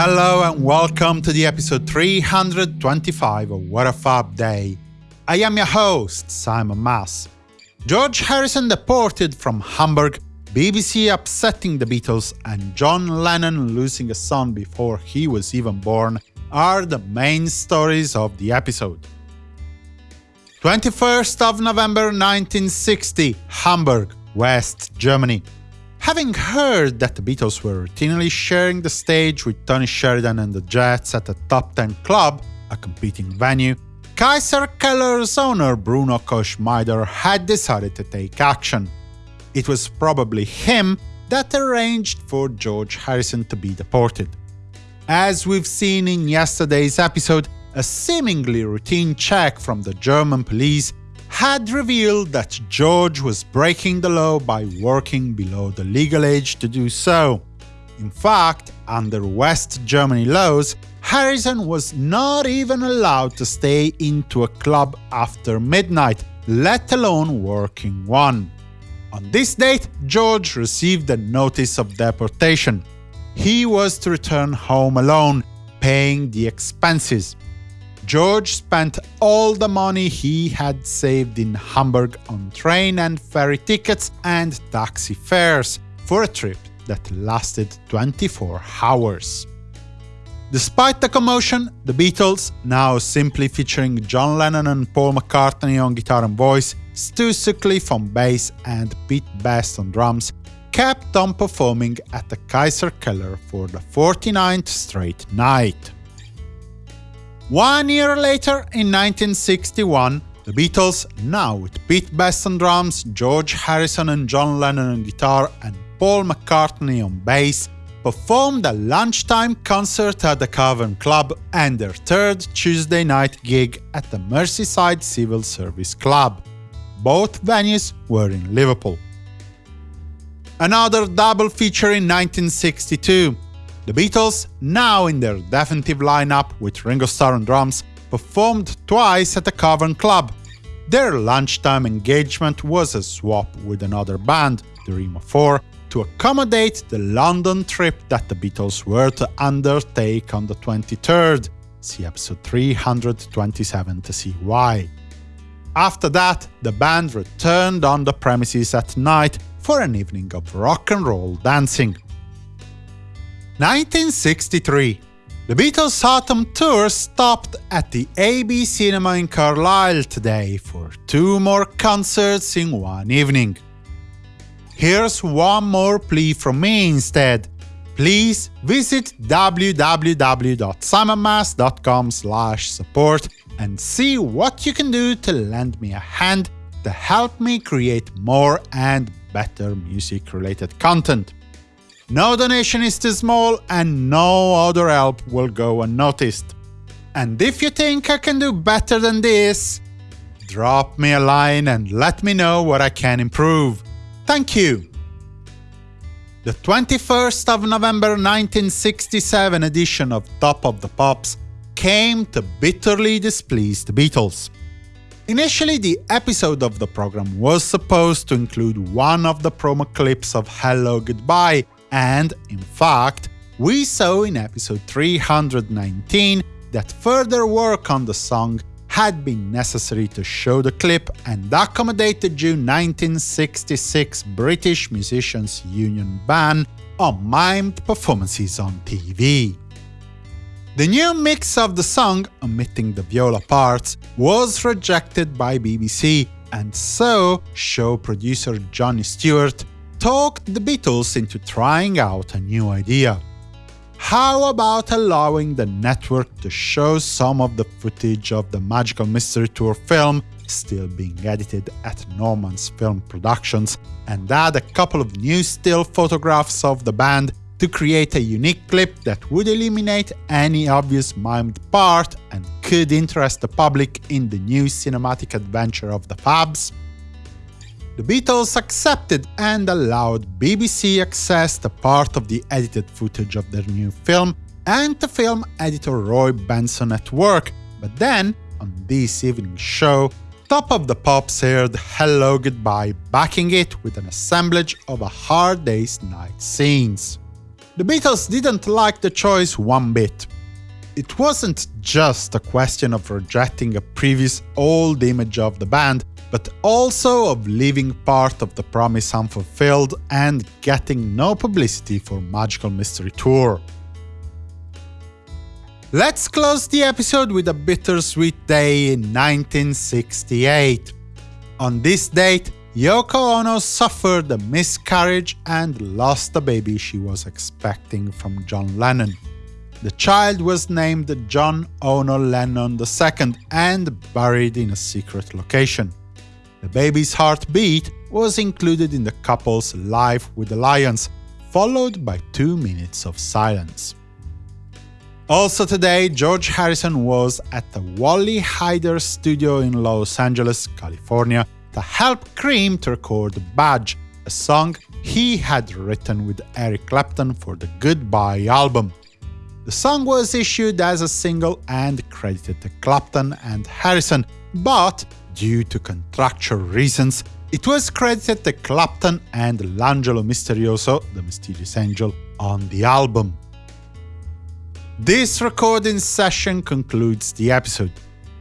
Hello and welcome to the episode 325 of What a Fab Day. I am your host, Simon Mas. George Harrison deported from Hamburg, BBC upsetting the Beatles, and John Lennon losing a son before he was even born are the main stories of the episode. 21st of November 1960, Hamburg, West Germany. Having heard that the Beatles were routinely sharing the stage with Tony Sheridan and the Jets at a Top 10 club, a competing venue, Kaiser Keller's owner Bruno Koschmider had decided to take action. It was probably him that arranged for George Harrison to be deported. As we've seen in yesterday's episode, a seemingly routine check from the German police had revealed that George was breaking the law by working below the legal age to do so. In fact, under West Germany laws, Harrison was not even allowed to stay into a club after midnight, let alone working one. On this date, George received a notice of deportation. He was to return home alone, paying the expenses. George spent all the money he had saved in Hamburg on train and ferry tickets and taxi fares for a trip that lasted 24 hours. Despite the commotion, the Beatles, now simply featuring John Lennon and Paul McCartney on guitar and voice, Stu Sutcliffe on bass and Pete Best on drums, kept on performing at the Kaiser Keller for the 49th straight night. One year later, in 1961, the Beatles, now with Pete Best on drums, George Harrison and John Lennon on guitar, and Paul McCartney on bass, performed a lunchtime concert at the Cavern Club and their third Tuesday night gig at the Merseyside Civil Service Club. Both venues were in Liverpool. Another double feature in 1962. The Beatles, now in their definitive lineup with Ringo Starr on drums, performed twice at the Cavern Club. Their lunchtime engagement was a swap with another band, the Remo 4, to accommodate the London trip that the Beatles were to undertake on the 23rd. See episode 327 to see why. After that, the band returned on the premises at night for an evening of rock and roll dancing. 1963. The Beatles' autumn tour stopped at the ABC Cinema in Carlisle today for two more concerts in one evening. Here's one more plea from me instead. Please visit www.simonmas.com support and see what you can do to lend me a hand to help me create more and better music-related content. No donation is too small, and no other help will go unnoticed. And if you think I can do better than this, drop me a line and let me know what I can improve. Thank you! The 21st of November 1967 edition of Top of the Pops came to bitterly displease the Beatles. Initially, the episode of the program was supposed to include one of the promo clips of Hello Goodbye, and, in fact, we saw in episode 319 that further work on the song had been necessary to show the clip and accommodate the June 1966 British Musicians Union ban on mimed performances on TV. The new mix of the song, omitting the viola parts, was rejected by BBC, and so show producer Johnny Stewart talked the Beatles into trying out a new idea. How about allowing the network to show some of the footage of the Magical Mystery Tour film still being edited at Norman's Film Productions, and add a couple of new still photographs of the band to create a unique clip that would eliminate any obvious mimed part and could interest the public in the new cinematic adventure of the Fabs? The Beatles accepted and allowed BBC access to part of the edited footage of their new film and to film editor Roy Benson at work, but then, on this evening's show, Top of the Pops aired Hello Goodbye, backing it with an assemblage of a Hard Day's Night scenes. The Beatles didn't like the choice one bit. It wasn't just a question of rejecting a previous old image of the band, but also of leaving part of the promise unfulfilled and getting no publicity for Magical Mystery Tour. Let's close the episode with a bittersweet day in 1968. On this date, Yoko Ono suffered a miscarriage and lost the baby she was expecting from John Lennon. The child was named John Ono Lennon II and buried in a secret location. The baby's heartbeat was included in the couple's Life with the Lions, followed by two minutes of silence. Also today, George Harrison was at the Wally Heider studio in Los Angeles, California, to help Cream to record Badge, a song he had written with Eric Clapton for the Goodbye album. The song was issued as a single and credited to Clapton and Harrison, but due to contractual reasons, it was credited to Clapton and L'Angelo Misterioso, the mysterious angel, on the album. This recording session concludes the episode.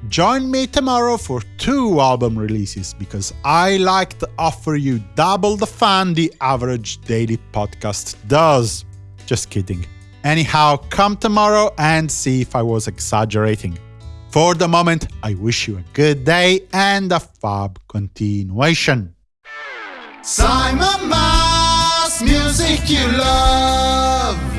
Join me tomorrow for two album releases, because I like to offer you double the fun the average daily podcast does. Just kidding. Anyhow, come tomorrow and see if I was exaggerating. For the moment, I wish you a good day and a fab continuation. Simon Mas, music you love.